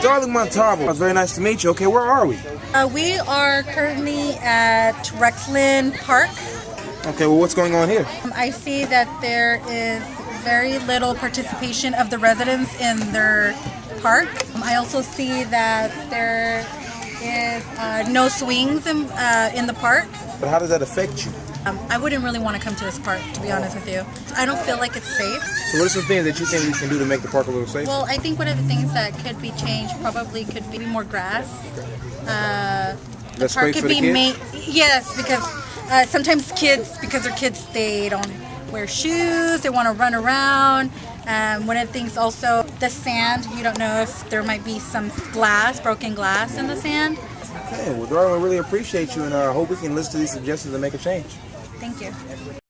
Darling Montalvo, it's very nice to meet you. Okay, where are we? Uh, we are currently at Rexland Park. Okay, well, what's going on here? Um, I see that there is very little participation of the residents in their park. Um, I also see that there is uh, no swings in, uh, in the park. But how does that affect you? Um, I wouldn't really want to come to this park, to be honest with you. I don't feel like it's safe. So, what are some things that you think we can do to make the park a little safer? Well, I think one of the things that could be changed probably could be more grass. Uh, the park could be made. Yes, because uh, sometimes kids, because they're kids, they don't wear shoes. They want to run around. Um, one of the things also, the sand. You don't know if there might be some glass, broken glass in the sand. Okay, well, Darling, we really appreciate you, and I uh, hope we can listen to these suggestions and make a change. Thank you.